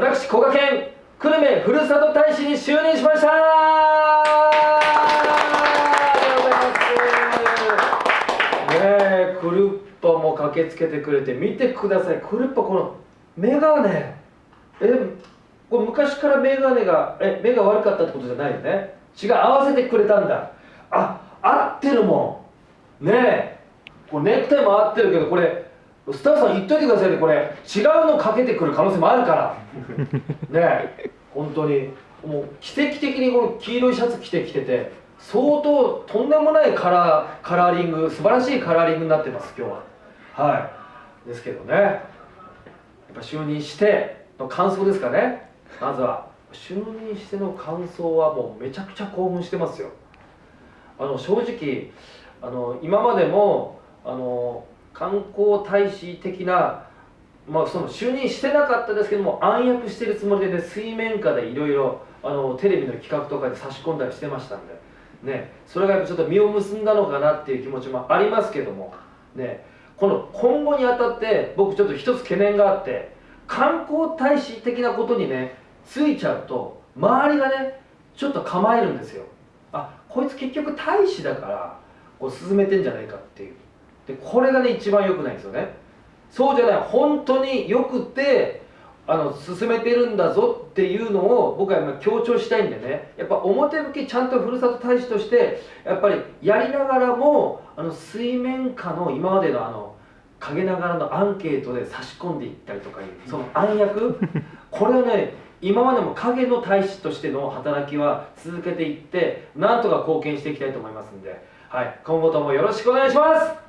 私古賀県久留米ふるさと大使に就任しました。ねえクルッパも駆けつけてくれて見てください。クルッパこのメガネ。えこれ昔からメガネがえ目が悪かったってことじゃないよね。違う合わせてくれたんだ。あ合ってるもん。ねえこれネクタイも合ってるけどこれスタッフさん言っといてくださいね。これ違うのかけてくる可能性もあるから。ねえ本当に。もう奇跡的にこの黄色いシャツ着てきてて相当とんでもないカラーカラーリング素晴らしいカラーリングになってます今日は。はい。ですけどね。やっぱ就任しての感想ですかね。まずは。就任しての感想はもうめちゃくちゃ興奮してますよ。あの正直あの今までもあの観光大使的なまあ、その就任してなかったですけども暗躍してるつもりでね水面下でいろいろテレビの企画とかで差し込んだりしてましたんで、ね、それがやっぱちょっと実を結んだのかなっていう気持ちもありますけども、ね、この今後にあたって僕ちょっと一つ懸念があって観光大使的なことにねついちゃうと周りがねちょっと構えるんですよ。あこいつ結局大使だからこう進めてんじゃないかっていう。でこれがね一番良くないんですよね。そうじゃない本当によくてあの進めてるんだぞっていうのを僕は今強調したいんでね。やっぱ表向きちゃんとふるさと大使としてやっぱりやりながらもあの水面下の今までのあの陰ながらのアンケートで差し込んでいったりとかいうその暗躍。これをね今までも影の大使としての働きは続けていってなんとか貢献していきたいと思いますんで、はい、今後ともよろしくお願いします